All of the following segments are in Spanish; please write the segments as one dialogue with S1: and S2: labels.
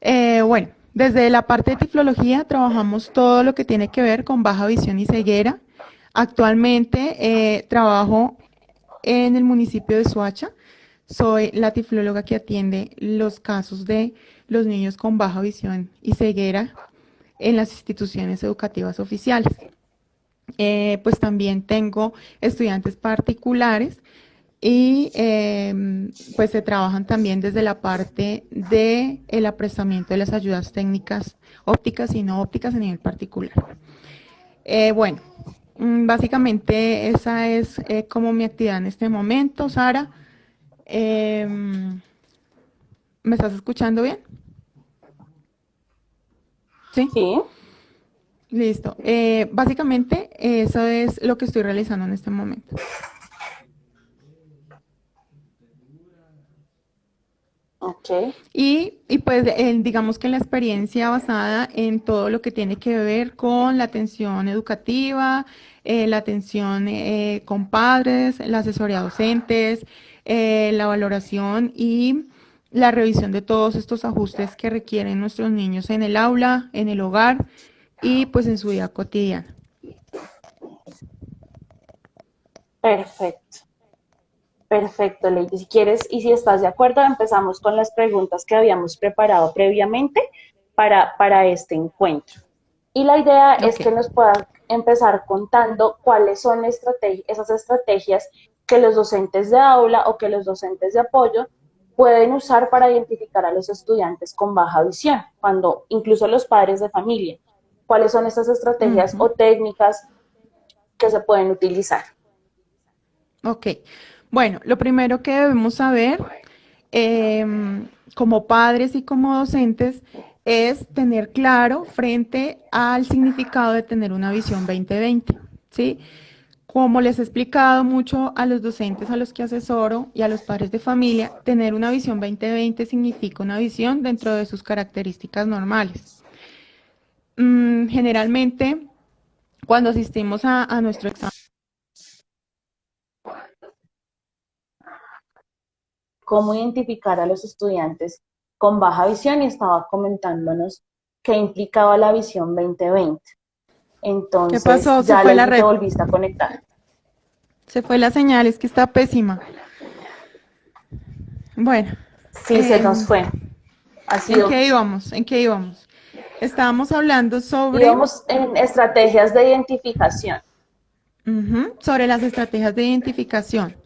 S1: Eh, bueno, desde la parte de tiflología trabajamos todo lo que tiene que ver con baja visión y ceguera. Actualmente eh, trabajo en el municipio de Soacha. Soy la tiflóloga que atiende los casos de los niños con baja visión y ceguera en las instituciones educativas oficiales. Eh, pues también tengo estudiantes particulares y em, pues se trabajan también desde la parte de el apresamiento de las ayudas técnicas ópticas y no ópticas a nivel particular. Eh, bueno, mm, básicamente esa es eh, como mi actividad en este momento, Sara. Em, ¿Me estás escuchando bien?
S2: Sí. Sí.
S1: Listo. Eh, básicamente eso es lo que estoy realizando en este momento.
S2: Okay.
S1: Y, y pues digamos que la experiencia basada en todo lo que tiene que ver con la atención educativa, eh, la atención eh, con padres, la asesoría a docentes, eh, la valoración y la revisión de todos estos ajustes que requieren nuestros niños en el aula, en el hogar y pues en su vida cotidiana.
S2: Perfecto. Perfecto, Lady. Si quieres y si estás de acuerdo, empezamos con las preguntas que habíamos preparado previamente para, para este encuentro. Y la idea es que nos puedas empezar contando cuáles son esas estrategias que los docentes de aula o que los docentes de apoyo pueden usar para identificar a los estudiantes con baja visión, cuando incluso los padres de familia. ¿Cuáles son estas estrategias o técnicas que se pueden utilizar?
S1: Ok. Bueno, lo primero que debemos saber em, como padres y como docentes es tener claro frente al significado de tener una visión 2020, ¿sí? Como les he explicado mucho a los docentes a los que asesoro y a los padres de familia, tener una visión 2020 significa una visión dentro de sus características normales. Mm, generalmente, cuando asistimos a nuestro examen,
S2: cómo identificar a los estudiantes con baja visión y estaba comentándonos qué implicaba la visión 2020. Entonces,
S1: ¿Qué pasó?
S2: ya fue la red. volviste a conectar.
S1: Se fue la señal, es que está pésima. Bueno.
S2: Sí, se nos fue.
S1: ¿En qué íbamos? ¿En qué íbamos? Estábamos hablando sobre...
S2: Íbamos en estrategias de identificación.
S1: sobre las estrategias de identificación.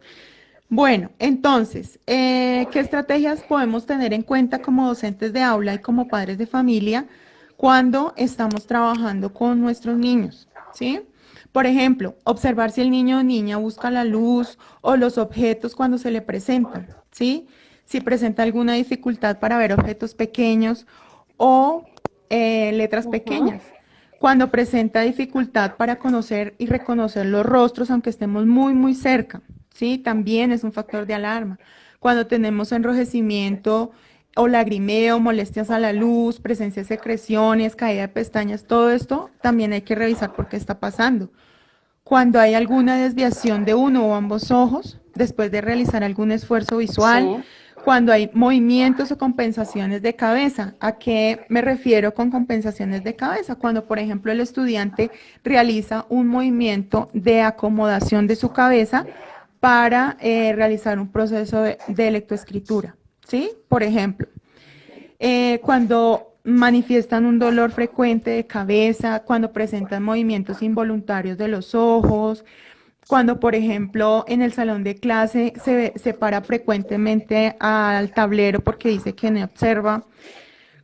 S1: Bueno, entonces, eh, ¿qué estrategias podemos tener en cuenta como docentes de aula y como padres de familia cuando estamos trabajando con nuestros niños? ¿Sí? Por ejemplo, observar si el niño o niña busca la luz o los objetos cuando se le presentan, ¿sí? Si presenta alguna dificultad para ver objetos pequeños o eh, letras pequeñas. Cuando presenta dificultad para conocer y reconocer los rostros, aunque estemos muy, muy cerca, ¿sí? También es un factor de alarma. Cuando tenemos enrojecimiento o lagrimeo, molestias a la luz, presencia de secreciones, caída de pestañas, todo esto también hay que revisar por qué está pasando. Cuando hay alguna desviación de uno o ambos ojos, después de realizar algún esfuerzo visual, cuando hay movimientos o compensaciones de cabeza. ¿A qué me refiero con compensaciones de cabeza? Cuando, por ejemplo, el estudiante realiza un movimiento de acomodación de su cabeza para eh, realizar un proceso de, electroescritura, ¿sí? Por ejemplo, eh, cuando manifiestan un dolor frecuente de cabeza, cuando presentan movimientos involuntarios de los ojos, cuando, por ejemplo, en el salón de clase se, se para frecuentemente al tablero porque dice que no observa,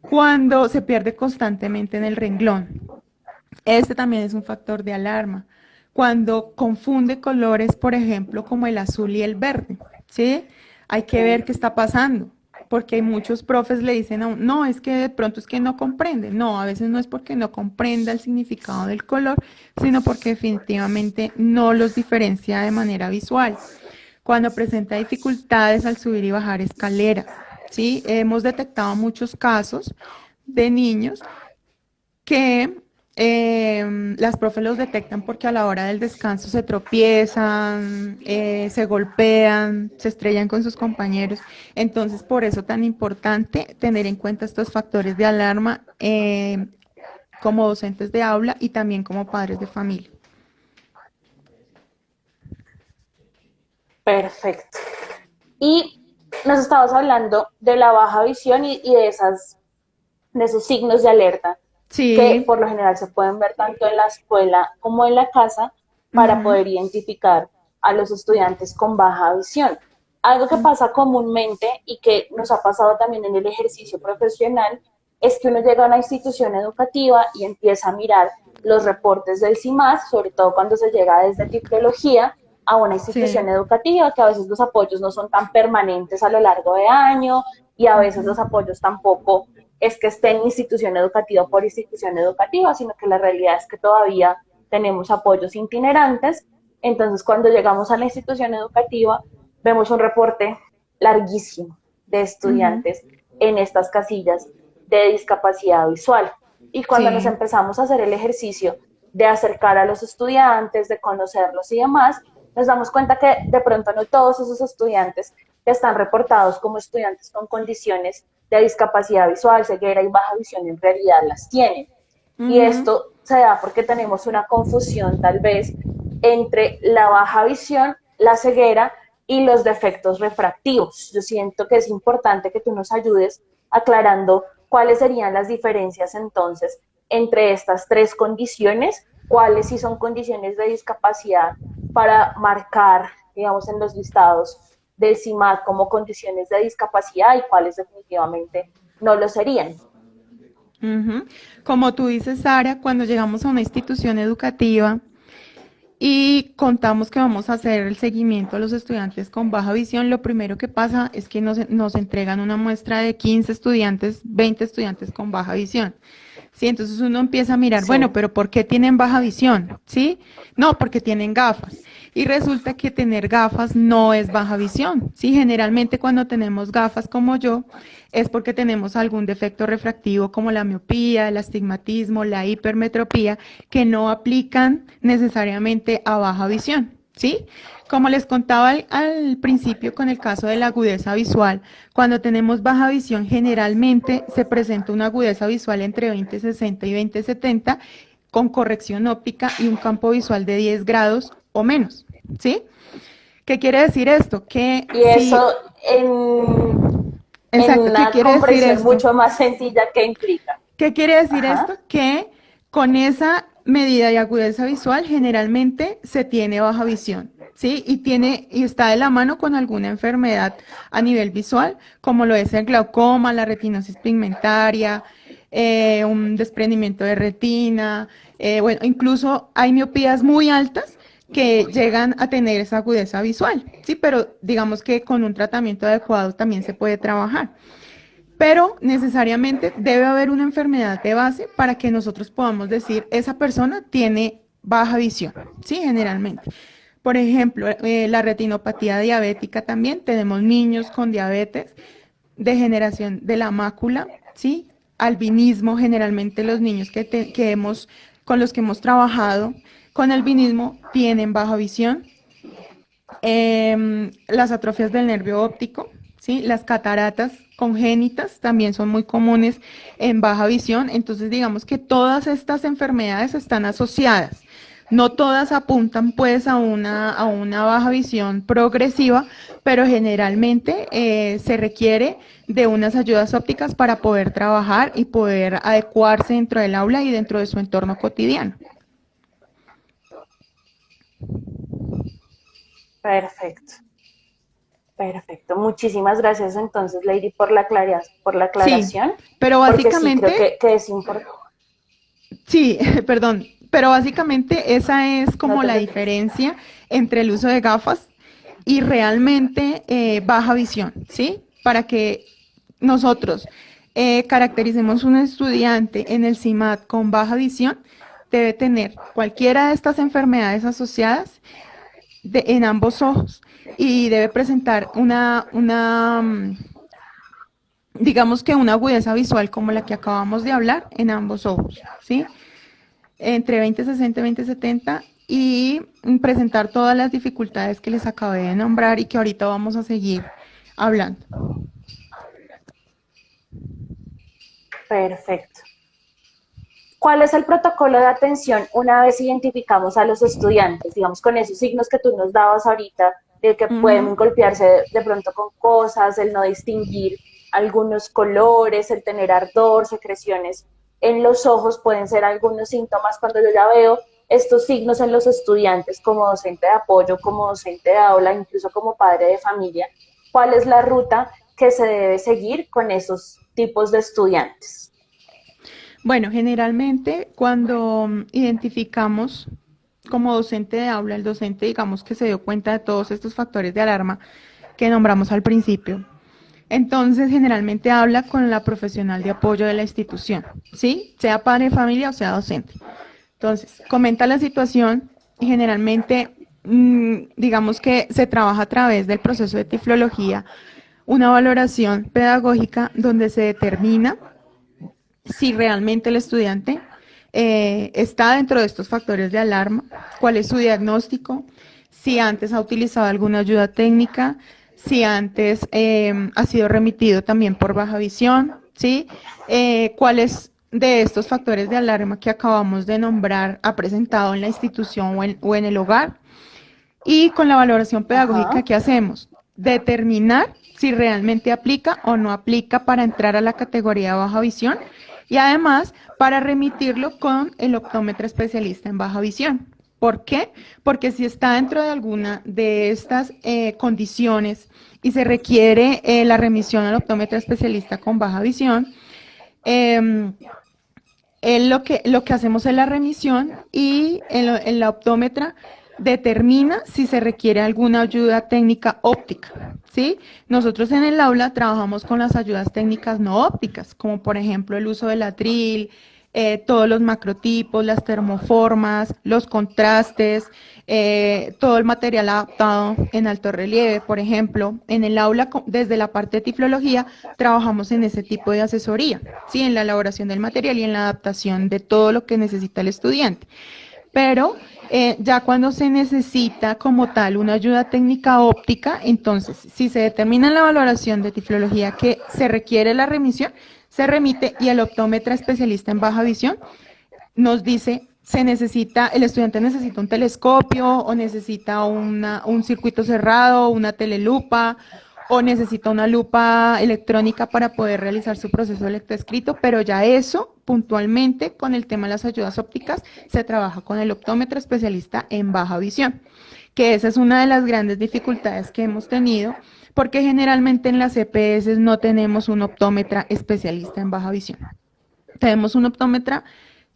S1: cuando se pierde constantemente en el renglón. Este también es un factor de alarma cuando confunde colores, por ejemplo, como el azul y el verde, ¿sí? Hay que ver qué está pasando, porque muchos profes le dicen, a no, es que de pronto es que no comprende. No, a veces no es porque no comprenda el significado del color, sino porque definitivamente no los diferencia de manera visual. Cuando presenta dificultades al subir y bajar escaleras, ¿sí? Hemos detectado muchos casos de niños que eh, las profes los detectan porque a la hora del descanso se tropiezan, eh, se golpean, se estrellan con sus compañeros. Entonces, por eso tan importante tener en cuenta estos factores de alarma eh, como docentes de aula y también como padres de familia.
S2: Perfecto. Y nos estabas hablando de la baja visión y, de, esas, de esos signos de alerta que por lo general se pueden ver tanto en la escuela como en la casa para poder identificar a los estudiantes con baja visión. Algo que pasa comúnmente y que nos ha pasado también en el ejercicio profesional es que uno llega a una institución educativa y empieza a mirar los reportes del CIMAS, sobre todo cuando se llega desde tecnología a una institución educativa, que a veces los apoyos no son tan permanentes a lo largo de año y a veces los apoyos tampoco es que esté en institución educativa por institución educativa, sino que la realidad es que todavía tenemos apoyos itinerantes. Entonces, cuando llegamos a la institución educativa, vemos un reporte larguísimo de estudiantes en estas casillas de discapacidad visual. Y cuando nos empezamos a hacer el ejercicio de acercar a los estudiantes, de conocerlos y demás, nos damos cuenta que de pronto no todos esos estudiantes que están reportados como estudiantes con condiciones de discapacidad visual, ceguera y baja visión en realidad las tienen. Y esto se da porque tenemos una confusión tal vez entre la baja visión, la ceguera y los defectos refractivos. Yo siento que es importante que tú nos ayudes aclarando cuáles serían las diferencias entonces entre estas tres condiciones, cuáles sí son condiciones de discapacidad para marcar, digamos, en los listados del como condiciones de discapacidad y cuáles definitivamente no lo serían.
S1: Como tú dices, Sara, cuando llegamos a una institución educativa y contamos que vamos a hacer el seguimiento a los estudiantes con baja visión, lo primero que pasa es que nos, nos entregan una muestra de 15 estudiantes, 20 estudiantes con baja visión. ¿sí? Entonces uno empieza a mirar, bueno, pero ¿por qué tienen baja visión? ¿Sí? No, porque tienen gafas. Y resulta que tener gafas no es baja visión, ¿sí? Generalmente cuando tenemos gafas como yo, es porque tenemos algún defecto refractivo como la miopía, el astigmatismo, la hipermetropía, que no aplican necesariamente a baja visión, ¿sí? Como les contaba al, principio con el caso de la agudeza visual, cuando tenemos baja visión generalmente se presenta una agudeza visual entre 2060 y 2070 con corrección óptica y un campo visual de 10 grados o menos, ¿sí? ¿Qué quiere decir esto? Que
S2: y eso en, Exacto, una ¿qué quiere decir esto? mucho más sencilla que implica.
S1: ¿Qué quiere decir esto? Que con esa medida de agudeza visual generalmente se tiene baja visión. ¿sí? Y tiene, y está de la mano con alguna enfermedad a nivel visual, como lo es el glaucoma, la retinosis pigmentaria, eh, un desprendimiento de retina, eh, bueno, incluso hay miopías muy altas que llegan a tener esa agudeza visual, sí, pero digamos que con un tratamiento adecuado también se puede trabajar. Pero necesariamente debe haber una enfermedad de base para que nosotros podamos decir, esa persona tiene baja visión, sí, generalmente. Por ejemplo, eh, la retinopatía diabética también, tenemos niños con diabetes, degeneración de la mácula, ¿sí? Albinismo, generalmente los niños que, con los que hemos trabajado con albinismo tienen baja visión. Em, las atrofias del nervio óptico, ¿sí? Las cataratas congénitas también son muy comunes en baja visión. Entonces, digamos que todas estas enfermedades están asociadas. No todas apuntan pues a una, a una baja visión progresiva, pero generalmente eh, se requiere de unas ayudas ópticas para poder trabajar y poder adecuarse dentro del aula y dentro de su entorno cotidiano.
S2: Perfecto. Perfecto. Muchísimas gracias entonces, Lady, por la, por la aclaración.
S1: pero básicamente...
S2: Sí, creo que, es importante.
S1: Sí, perdón. Pero básicamente esa es como la diferencia entre el uso de gafas y realmente eh, baja visión, ¿sí? Para que nosotros eh, caractericemos un estudiante en el CIMAT con baja visión, debe tener cualquiera de estas enfermedades asociadas en ambos ojos y debe presentar una, una, mm, digamos que una agudeza visual como la que acabamos de hablar en ambos ojos, ¿sí? entre 2060 y 2070 y presentar todas las dificultades que les acabé de nombrar y que ahorita vamos a seguir hablando.
S2: Perfecto. ¿Cuál es el protocolo de atención una vez identificamos a los estudiantes, digamos, con esos signos que tú nos dabas ahorita, de que pueden golpearse de pronto con cosas, el no distinguir algunos colores, el tener ardor, secreciones en los ojos, pueden ser algunos síntomas cuando yo ya veo estos signos en los estudiantes como docente de apoyo, como docente de aula, incluso como padre de familia. ¿Cuál es la ruta que se debe seguir con esos tipos de estudiantes?
S1: Bueno, generalmente cuando identificamos como docente de aula, el docente digamos que se dio cuenta de todos estos factores de alarma que nombramos al principio, entonces generalmente habla con la profesional de apoyo de la institución, ¿sí? Sea padre familia o sea docente. Entonces, comenta la situación y generalmente mm, digamos que se trabaja a través del proceso de tiflología una valoración pedagógica donde se determina si realmente el estudiante eh, está dentro de estos factores de alarma, cuál es su diagnóstico, si antes ha utilizado alguna ayuda técnica, si antes em, ha sido remitido también por baja visión, ¿sí? Eh, cuáles de estos factores de alarma que acabamos de nombrar ha presentado en la institución o en, el hogar. Y con la valoración pedagógica, ¿qué hacemos? Determinar si realmente aplica o no aplica para entrar a la categoría de baja visión y además para remitirlo con el optómetra especialista en baja visión. ¿Por qué? Porque si está dentro de alguna de estas eh, condiciones y se requiere eh, la remisión al optómetra especialista con baja visión, eh, lo, que, lo que hacemos es la remisión y en la optómetra determina si se requiere alguna ayuda técnica óptica, ¿sí? Nosotros en el aula trabajamos con las ayudas técnicas no ópticas, como por ejemplo el uso del atril, eh, todos los macrotipos, las termoformas, los contrastes, eh, todo el material adaptado en alto relieve, por ejemplo. En el aula, desde la parte de tiflología, trabajamos en ese tipo de asesoría, ¿sí? en la elaboración del material y en la adaptación de todo lo que necesita el estudiante. Pero eh, ya cuando se necesita como tal una ayuda técnica óptica, entonces si se determina en la valoración de tiflología que se requiere la remisión, se remite y el optómetra especialista en baja visión nos dice se necesita, el estudiante necesita un telescopio o necesita una, un circuito cerrado, una telelupa o necesita una lupa electrónica para poder realizar su proceso de lectoescrito, pero ya eso puntualmente con el tema de las ayudas ópticas se trabaja con el optómetro especialista en baja visión, que esa es una de las grandes dificultades que hemos tenido, porque generalmente en las EPS no tenemos un optómetra especialista en baja visión. Tenemos un optómetra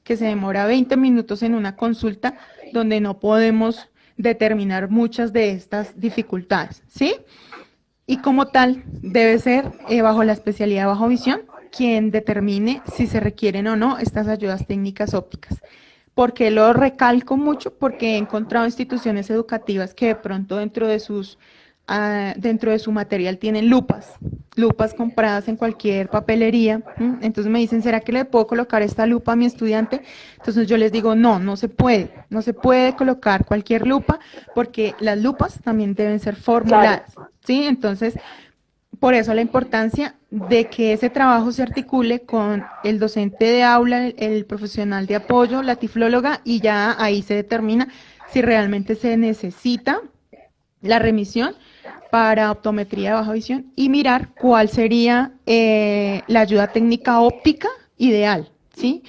S1: que se demora 20 minutos en una consulta donde no podemos determinar muchas de estas dificultades, ¿sí? Y como tal debe ser eh, bajo la especialidad bajo visión quien determine si se requieren o no estas ayudas técnicas ópticas. ¿Por qué lo recalco mucho? Porque he encontrado instituciones educativas que de pronto dentro de sus Ah, dentro de su material tienen lupas, lupas compradas en cualquier papelería. Entonces me dicen, ¿será que le puedo colocar esta lupa a mi estudiante? Entonces yo les digo, no, no se puede, no se puede colocar cualquier lupa porque las lupas también deben ser formuladas. ¿Sí? Entonces, por eso la importancia de que ese trabajo se articule con el docente de aula, el profesional de apoyo, la tiflóloga, y ya ahí se determina si realmente se necesita la remisión para optometría de baja visión y mirar cuál sería eh, la ayuda técnica óptica ideal, ¿sí?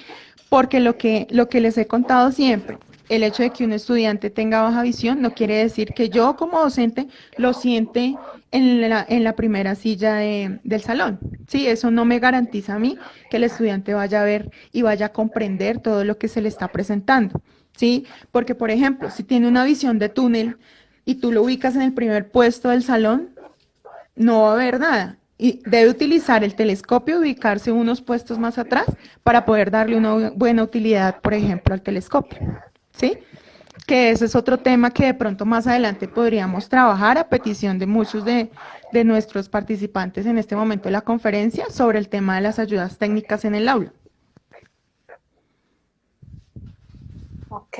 S1: Porque lo que, lo que les he contado siempre, el hecho de que un estudiante tenga baja visión no quiere decir que yo como docente lo siente en la, primera silla del salón. Sí, eso no me garantiza a mí que el estudiante vaya a ver y vaya a comprender todo lo que se le está presentando. Sí, porque por ejemplo, si tiene una visión de túnel, y tú lo ubicas en el primer puesto del salón, no va a haber nada. Y debe utilizar el telescopio, ubicarse unos puestos más atrás para poder darle una buena utilidad, por ejemplo, al telescopio. ¿Sí? Que ese es otro tema que de pronto más adelante podríamos trabajar a petición de muchos de, de nuestros participantes en este momento de la conferencia sobre el tema de las ayudas técnicas en el aula.
S2: Ok,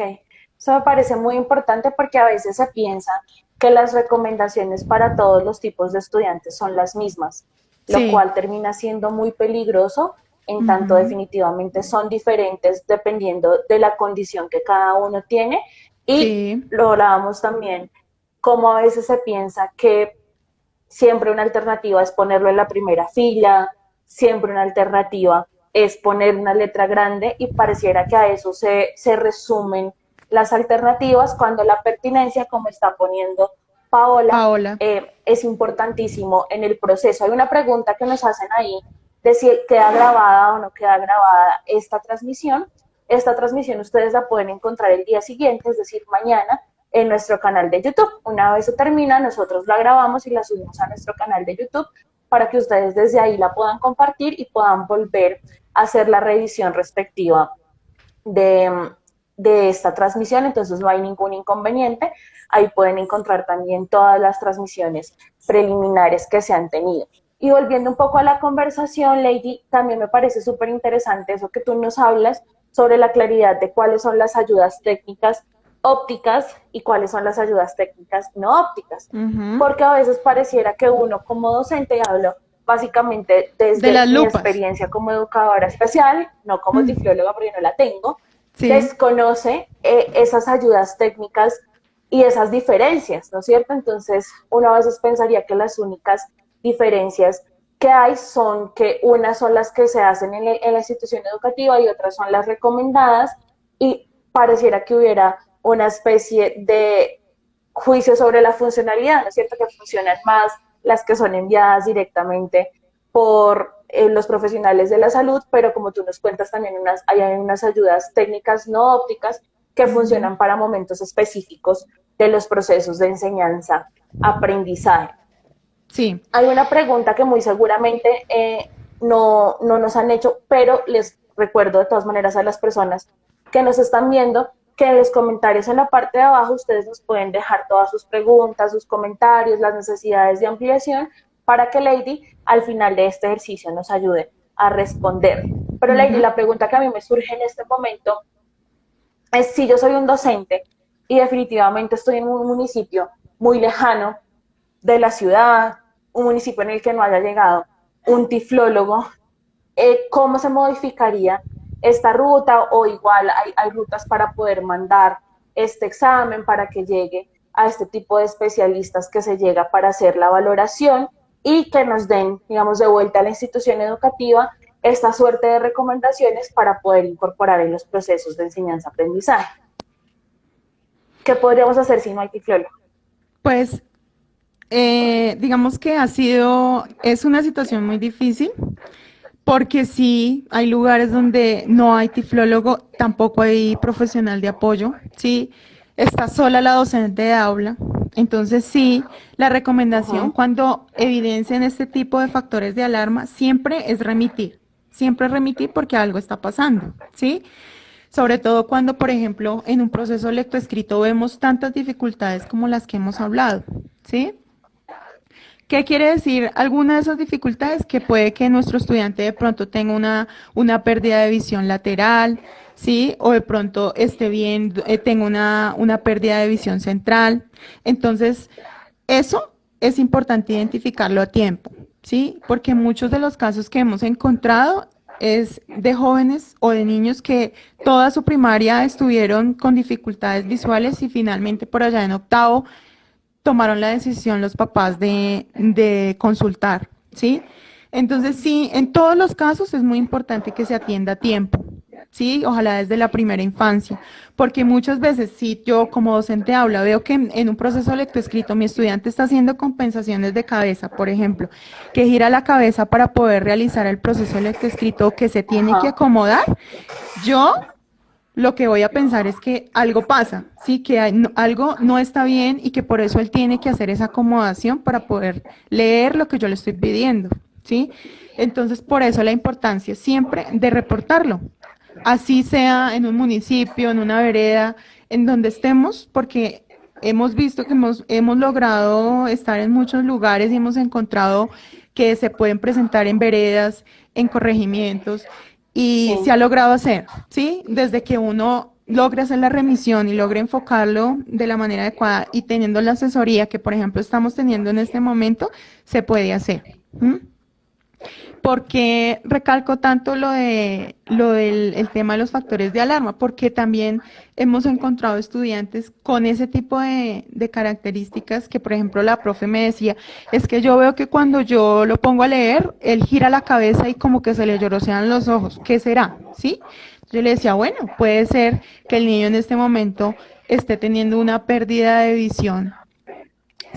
S2: eso me parece muy importante porque a veces se piensa que las recomendaciones para todos los tipos de estudiantes son las mismas, lo cual termina siendo muy peligroso, en tanto definitivamente son diferentes dependiendo de la condición que cada uno tiene. Y lo hablábamos también, como a veces se piensa que siempre una alternativa es ponerlo en la primera fila, siempre una alternativa es poner una letra grande y pareciera que a eso se, se resumen las alternativas cuando la pertinencia, como está poniendo Paola, eh, es importantísimo en el proceso. Hay una pregunta que nos hacen ahí de si queda grabada o no queda grabada esta transmisión. Esta transmisión ustedes la pueden encontrar el día siguiente, es decir, mañana, en nuestro canal de YouTube. Una vez se termina, nosotros la grabamos y la subimos a nuestro canal de YouTube para que ustedes desde ahí la puedan compartir y puedan volver a hacer la revisión respectiva de, de esta transmisión, entonces no hay ningún inconveniente. Ahí pueden encontrar también todas las transmisiones preliminares que se han tenido. Y volviendo un poco a la conversación, Lady, también me parece súper interesante eso que tú nos hablas sobre la claridad de cuáles son las ayudas técnicas ópticas y cuáles son las ayudas técnicas no ópticas. Porque a veces pareciera que uno como docente, hablo básicamente desde mi experiencia como educadora especial, no como mm. porque no la tengo, desconoce eh, esas ayudas técnicas y esas diferencias, ¿no es cierto? Entonces, uno a veces pensaría que las únicas diferencias que hay son que unas son las que se hacen en, la institución educativa y otras son las recomendadas y pareciera que hubiera una especie de juicio sobre la funcionalidad, ¿no es cierto? Que funcionan más las que son enviadas directamente por eh, los profesionales de la salud, pero como tú nos cuentas también unas, hay unas ayudas técnicas no ópticas que funcionan para momentos específicos de los procesos de enseñanza-aprendizaje.
S1: Sí.
S2: Hay una pregunta que muy seguramente eh, no, no nos han hecho, pero les recuerdo de todas maneras a las personas que nos están viendo que en los comentarios en la parte de abajo ustedes nos pueden dejar todas sus preguntas, sus comentarios, las necesidades de ampliación para que Lady al final de este ejercicio nos ayude a responder. Pero Lady, la pregunta que a mí me surge en este momento es si yo soy un docente y definitivamente estoy en un municipio muy lejano de la ciudad, un municipio en el que no haya llegado un tiflólogo, eh, ¿cómo se modificaría esta ruta o igual hay, hay rutas para poder mandar este examen para que llegue a este tipo de especialistas que se llega para hacer la valoración y que nos den, digamos, de vuelta a la institución educativa esta suerte de recomendaciones para poder incorporar en los procesos de enseñanza-aprendizaje. ¿Qué podríamos hacer si no hay tiflólogo?
S1: Pues, eh, digamos que ha sido, es una situación muy difícil, porque sí hay lugares donde no hay tiflólogo, tampoco hay profesional de apoyo, sí, está sola la docente de aula, entonces sí, la recomendación cuando evidencian este tipo de factores de alarma siempre es remitir, siempre remitir porque algo está pasando, ¿sí? Sobre todo cuando, por ejemplo, en un proceso lectoescrito vemos tantas dificultades como las que hemos hablado, ¿sí? ¿Qué quiere decir alguna de esas dificultades? Que puede que nuestro estudiante de pronto tenga una, una pérdida de visión lateral, ¿sí? O de pronto esté bien, eh, tenga una, una pérdida de visión central. Entonces, eso es importante identificarlo a tiempo, ¿sí? Porque muchos de los casos que hemos encontrado es de jóvenes o de niños que toda su primaria estuvieron con dificultades visuales y finalmente por allá en octavo tomaron la decisión los papás de, de consultar, ¿sí? Entonces, sí, en todos los casos es muy importante que se atienda a tiempo, ¿sí? Ojalá desde la primera infancia, porque muchas veces si yo como docente habla, veo que en, un proceso lectoescrito mi estudiante está haciendo compensaciones de cabeza, por ejemplo, que gira la cabeza para poder realizar el proceso lectoescrito que se tiene que acomodar, yo lo que voy a pensar es que algo pasa, sí, que algo no está bien y que por eso él tiene que hacer esa acomodación para poder leer lo que yo le estoy pidiendo, ¿sí? Entonces, por eso la importancia siempre de reportarlo, así sea en un municipio, en una vereda, en donde estemos, porque hemos visto que hemos, hemos logrado estar en muchos lugares y hemos encontrado que se pueden presentar en veredas, en corregimientos, y se ha logrado hacer, ¿sí? Desde que uno logre hacer la remisión y logre enfocarlo de la manera adecuada y teniendo la asesoría que, por ejemplo, estamos teniendo en este momento, se puede hacer. ¿Por qué recalco tanto lo, de, lo del el tema de los factores de alarma? Porque también hemos encontrado estudiantes con ese tipo de, de, características que, por ejemplo, la profe me decía, es que yo veo que cuando yo lo pongo a leer, él gira la cabeza y como que se le llorosean los ojos. ¿Qué será? ¿Sí? Yo le decía, bueno, puede ser que el niño en este momento esté teniendo una pérdida de visión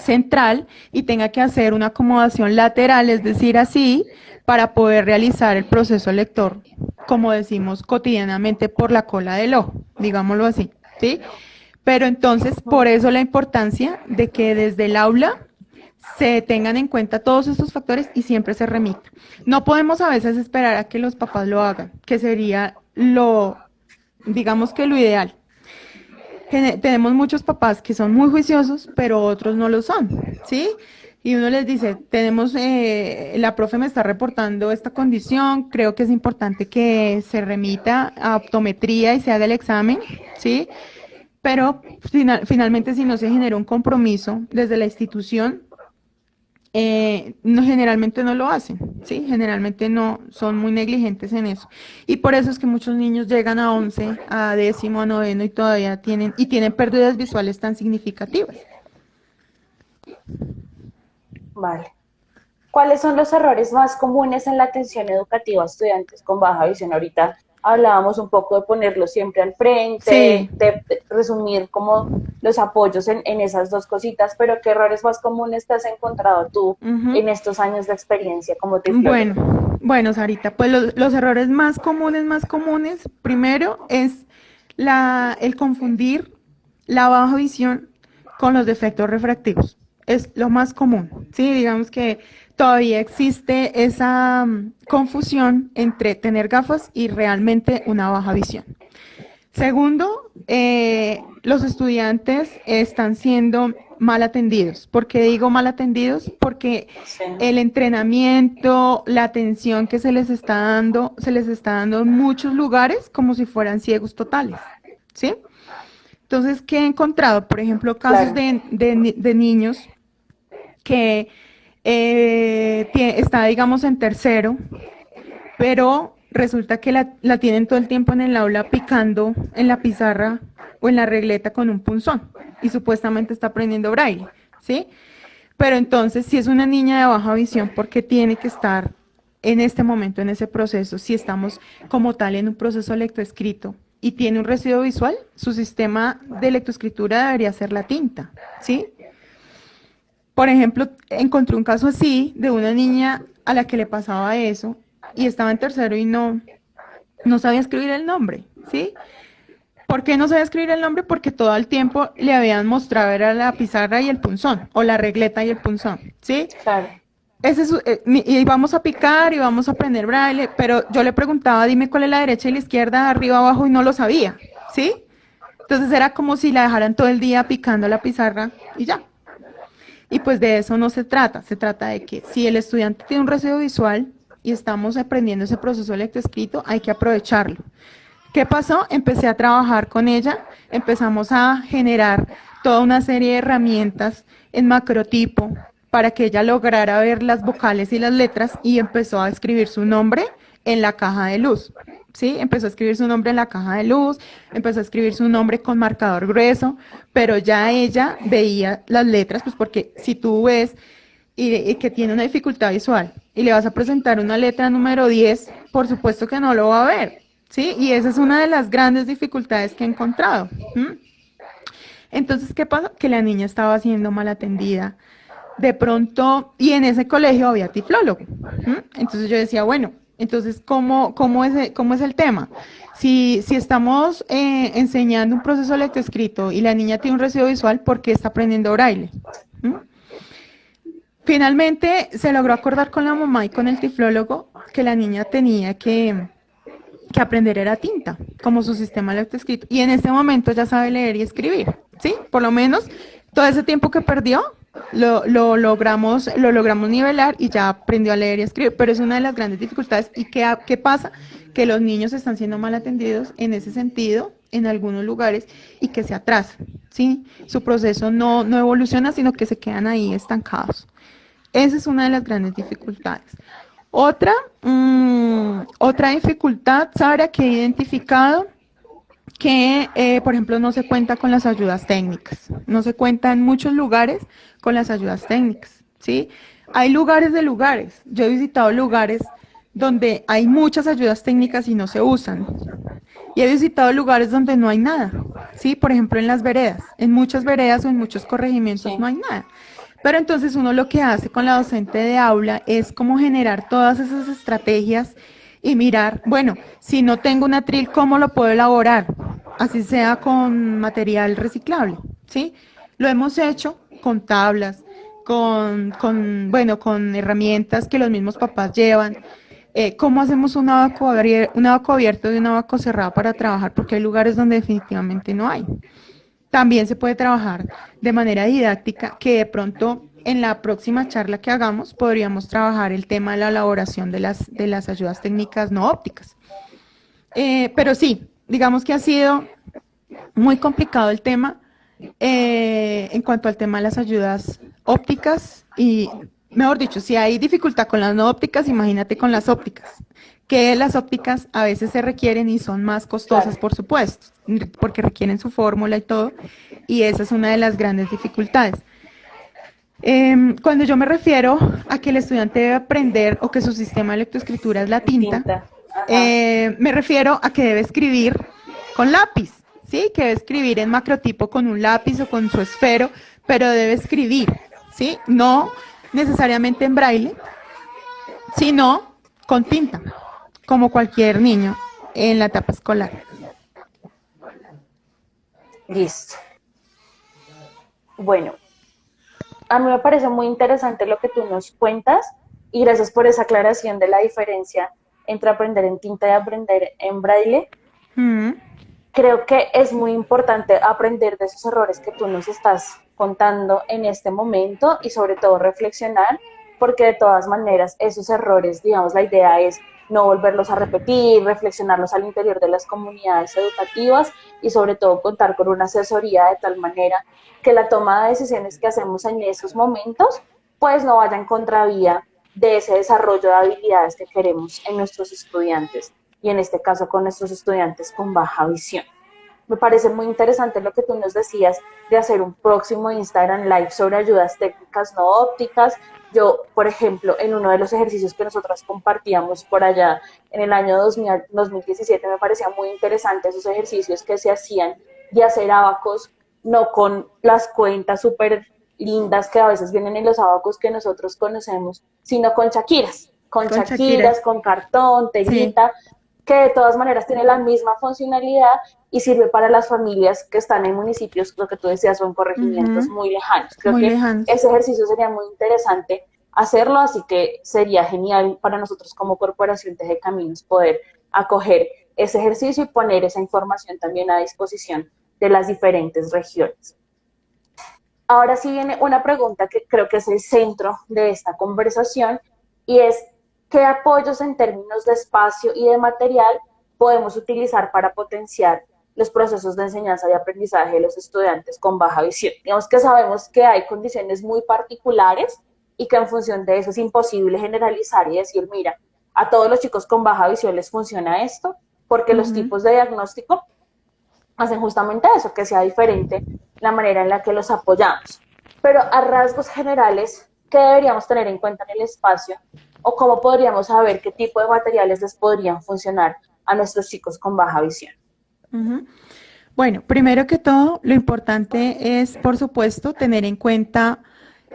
S1: central y tenga que hacer una acomodación lateral, es decir, así, para poder realizar el proceso lector, como decimos cotidianamente, por la cola del ojo, digámoslo así, ¿sí? Pero entonces, por eso la importancia de que desde el aula se tengan en cuenta todos estos factores y siempre se remita. No podemos a veces esperar a que los papás lo hagan, que sería lo, digamos que lo ideal. Tenemos muchos papás que son muy juiciosos, pero otros no lo son, ¿sí? Y uno les dice, tenemos, eh, la profe me está reportando esta condición, creo que es importante que se remita a optometría y se haga el examen, ¿sí? Pero finalmente si no se genera un compromiso desde la institución, eh, no, generalmente no lo hacen, ¿sí? Generalmente no, son muy negligentes en eso. Y por eso es que muchos niños llegan a 11, a décimo, a noveno y todavía tienen, y tienen pérdidas visuales tan significativas.
S2: Vale. ¿Cuáles son los errores más comunes en la atención educativa a estudiantes con baja visión? Ahorita hablábamos un poco de ponerlo siempre al frente, de, resumir como los apoyos en, esas dos cositas, pero ¿qué errores más comunes te has encontrado tú en estos años de experiencia como te
S1: Bueno, bueno, Sarita, pues los, errores más comunes, más comunes, primero es la, el confundir la baja visión con los defectos refractivos. Es lo más común, ¿sí? Digamos que todavía existe esa mm, confusión entre tener gafas y realmente una baja visión. Segundo, eh, los estudiantes están siendo mal atendidos. ¿Por qué digo mal atendidos? Porque el entrenamiento, la atención que se les está dando, se les está dando en muchos lugares como si fueran ciegos totales. ¿Sí? Entonces, ¿qué he encontrado? Por ejemplo, casos de niños que eh, está, digamos, en tercero, pero resulta que la, la, tienen todo el tiempo en el aula picando en la pizarra o en la regleta con un punzón y supuestamente está aprendiendo braille, ¿sí? Pero entonces, si es una niña de baja visión, ¿por qué tiene que estar en este momento en ese proceso? Si estamos como tal en un proceso lectoescrito y tiene un residuo visual, su sistema de lectoescritura debería ser la tinta, ¿sí? Por ejemplo, encontré un caso así de una niña a la que le pasaba eso y estaba en tercero y no, no sabía escribir el nombre, ¿sí? ¿Por qué no sabía escribir el nombre? Porque todo el tiempo le habían mostrado era la pizarra y el punzón, o la regleta y el punzón, ¿sí? Claro. Ese es, eh, y vamos a picar y vamos a aprender braille, pero yo le preguntaba, dime cuál es la derecha y la izquierda, arriba, abajo, y no lo sabía, ¿sí? Entonces era como si la dejaran todo el día picando la pizarra y ya. Y pues de eso no se trata, se trata de que si el estudiante tiene un residuo visual y estamos aprendiendo ese proceso lectoescrito, hay que aprovecharlo. ¿Qué pasó? Empecé a trabajar con ella, empezamos a generar toda una serie de herramientas en macrotipo para que ella lograra ver las vocales y las letras y empezó a escribir su nombre en la caja de luz. ¿sí? Empezó a escribir su nombre en la caja de luz, empezó a escribir su nombre con marcador grueso, pero ya ella veía las letras, pues porque si tú ves y, que tiene una dificultad visual y le vas a presentar una letra número 10, por supuesto que no lo va a ver, ¿sí? Y esa es una de las grandes dificultades que he encontrado. Entonces, ¿qué pasa? Que la niña estaba siendo mal atendida. De pronto, y en ese colegio había tiflólogo. Entonces yo decía, bueno, entonces, ¿cómo, es, el tema? Si, estamos eh, enseñando un proceso lectoescrito y la niña tiene un residuo visual, ¿por qué está aprendiendo braille? ¿Mm? Finalmente, se logró acordar con la mamá y con el tiflólogo que la niña tenía que, que aprender era tinta, como su sistema lectoescrito. Y en este momento ya sabe leer y escribir, ¿sí? Por lo menos todo ese tiempo que perdió, lo, lo, logramos, lo logramos nivelar y ya aprendió a leer y a escribir, pero es una de las grandes dificultades. ¿Y qué, qué pasa? Que los niños están siendo mal atendidos en ese sentido en algunos lugares y que se atrasan, ¿sí? Su proceso no, no evoluciona, sino que se quedan ahí estancados. Esa es una de las grandes dificultades. Otra, mm, otra dificultad, Sara, que he identificado, que, eh, por ejemplo, no se cuenta con las ayudas técnicas. No se cuenta en muchos lugares con las ayudas técnicas, ¿sí? Hay lugares de lugares. Yo he visitado lugares donde hay muchas ayudas técnicas y no se usan. Y he visitado lugares donde no hay nada, ¿sí? Por ejemplo, en las veredas. En muchas veredas o en muchos corregimientos no hay nada. Pero entonces uno lo que hace con la docente de aula es como generar todas esas estrategias y mirar, bueno, si no tengo un atril, ¿cómo lo puedo elaborar? Así sea con material reciclable, ¿sí? Lo hemos hecho con tablas, con, bueno, con herramientas que los mismos papás llevan. Eh, ¿Cómo hacemos un abaco, un abaco abierto y un abaco cerrado para trabajar? Porque hay lugares donde definitivamente no hay. También se puede trabajar de manera didáctica, que de pronto en la próxima charla que hagamos podríamos trabajar el tema de la elaboración de las, de las ayudas técnicas no ópticas. Eh, pero sí, digamos que ha sido muy complicado el tema eh, en cuanto al tema de las ayudas ópticas y, mejor dicho, si hay dificultad con las no ópticas, imagínate con las ópticas que las ópticas a veces se requieren y son más costosas, por supuesto, porque requieren su fórmula y todo, y esa es una de las grandes dificultades. Em, cuando yo me refiero a que el estudiante debe aprender o que su sistema de lectoescritura es la tinta, eh, me refiero a que debe escribir con lápiz, ¿sí? Que debe escribir en macrotipo con un lápiz o con su esfero, pero debe escribir, ¿sí? No necesariamente en braille, sino con tinta como cualquier niño en la etapa escolar.
S2: Listo. Bueno, a mí me parece muy interesante lo que tú nos cuentas y gracias por esa aclaración de la diferencia entre aprender en tinta y aprender en braille. Mm. Creo que es muy importante aprender de esos errores que tú nos estás contando en este momento y sobre todo reflexionar porque de todas maneras esos errores, digamos, la idea es no volverlos a repetir, reflexionarlos al interior de las comunidades educativas y sobre todo contar con una asesoría de tal manera que la toma de decisiones que hacemos en esos momentos pues no vaya en contravía de ese desarrollo de habilidades que queremos en nuestros estudiantes y en este caso con nuestros estudiantes con baja visión. Me parece muy interesante lo que tú nos decías de hacer un próximo Instagram Live sobre ayudas técnicas no ópticas, yo, por ejemplo, en uno de los ejercicios que nosotras compartíamos por allá en el año 2017, me parecía muy interesante esos ejercicios que se hacían de hacer abacos, no con las cuentas súper lindas que a veces vienen en los abacos que nosotros conocemos, sino con chaquiras, con, chaquiras, con cartón, telita, que de todas maneras tiene la misma funcionalidad y sirve para las familias que están en municipios, lo que tú decías, son corregimientos muy lejanos. Creo que ese ejercicio sería muy interesante hacerlo, así que sería genial para nosotros como Corporación Teje Caminos poder acoger ese ejercicio y poner esa información también a disposición de las diferentes regiones. Ahora sí viene una pregunta que creo que es el centro de esta conversación y es, ¿qué apoyos en términos de espacio y de material podemos utilizar para potenciar los procesos de enseñanza y aprendizaje de los estudiantes con baja visión. Digamos que sabemos que hay condiciones muy particulares y que en función de eso es imposible generalizar y decir, mira, a todos los chicos con baja visión les funciona esto, porque los tipos de diagnóstico hacen justamente eso, que sea diferente la manera en la que los apoyamos. Pero a rasgos generales, ¿qué deberíamos tener en cuenta en el espacio? ¿O cómo podríamos saber qué tipo de materiales les podrían funcionar a nuestros chicos con baja visión?
S1: Bueno, primero que todo, lo importante es, por supuesto, tener en cuenta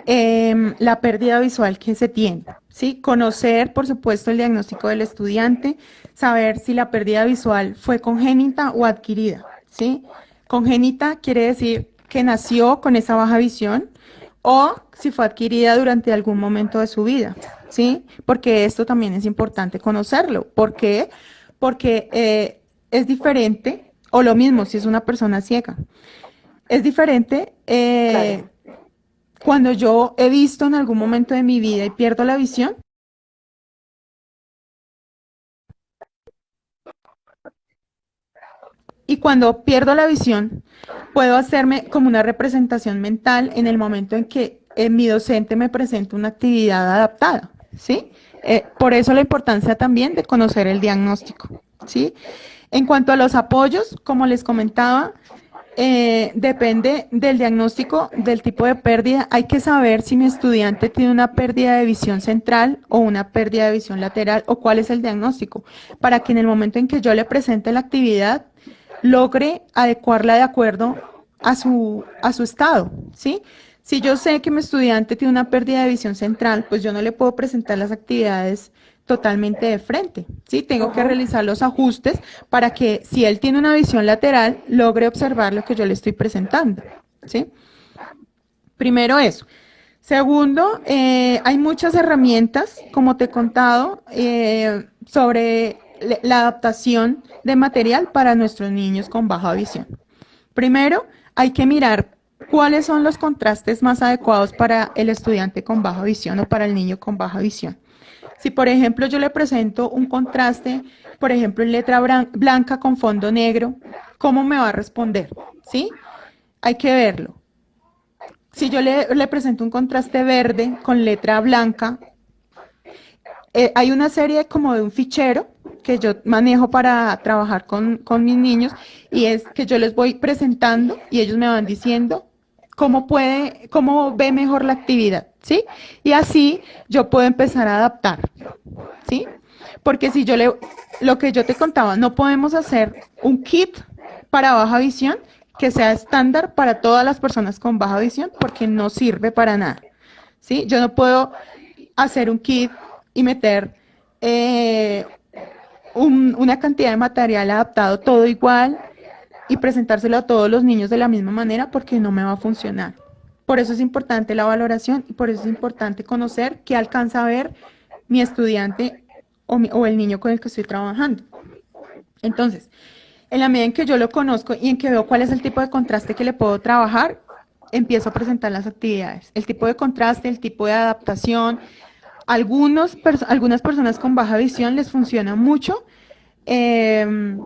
S1: em, la pérdida visual que se tiene, ¿sí? Conocer, por supuesto, el diagnóstico del estudiante, saber si la pérdida visual fue congénita o adquirida, ¿sí? Congénita quiere decir que nació con esa baja visión o si fue adquirida durante algún momento de su vida, ¿sí? Porque esto también es importante conocerlo. ¿Por qué? Porque eh, es diferente, o lo mismo si es una persona ciega, es diferente eh, cuando yo he visto en algún momento de mi vida y pierdo la visión, y cuando pierdo la visión, puedo hacerme como una representación mental en el momento en que eh, mi docente me presenta una actividad adaptada, ¿sí? Eh, por eso la importancia también de conocer el diagnóstico, ¿sí? En cuanto a los apoyos, como les comentaba, eh, depende del diagnóstico, del tipo de pérdida. Hay que saber si mi estudiante tiene una pérdida de visión central o una pérdida de visión lateral o cuál es el diagnóstico, para que en el momento en que yo le presente la actividad, logre adecuarla de acuerdo a su, a su estado, ¿sí? Si yo sé que mi estudiante tiene una pérdida de visión central, pues yo no le puedo presentar las actividades totalmente de frente, ¿sí? Tengo que realizar los ajustes para que si él tiene una visión lateral, logre observar lo que yo le estoy presentando, ¿sí? Primero eso. Segundo, eh, hay muchas herramientas, como te he contado, eh, sobre la adaptación de material para nuestros niños con baja visión. Primero, hay que mirar cuáles son los contrastes más adecuados para el estudiante con baja visión o para el niño con baja visión. Si, por ejemplo, yo le presento un contraste, por ejemplo, en letra blanca con fondo negro, ¿cómo me va a responder? ¿Sí? Hay que verlo. Si yo le, presento un contraste verde con letra blanca, eh, hay una serie como de un fichero que yo manejo para trabajar con, con, mis niños y es que yo les voy presentando y ellos me van diciendo cómo puede, cómo ve mejor la actividad. ¿sí? Y así yo puedo empezar a adaptar, ¿sí? Porque si yo le, lo que yo te contaba, no podemos hacer un kit para baja visión que sea estándar para todas las personas con baja visión porque no sirve para nada, ¿sí? Yo no puedo hacer un kit y meter eh, una cantidad de material adaptado todo igual y presentárselo a todos los niños de la misma manera porque no me va a funcionar. Por eso es importante la valoración y por eso es importante conocer qué alcanza a ver mi estudiante o, el niño con el que estoy trabajando. Entonces, en la medida en que yo lo conozco y en que veo cuál es el tipo de contraste que le puedo trabajar, empiezo a presentar las actividades. El tipo de contraste, el tipo de adaptación. Algunos, algunas personas con baja visión les funciona mucho eh,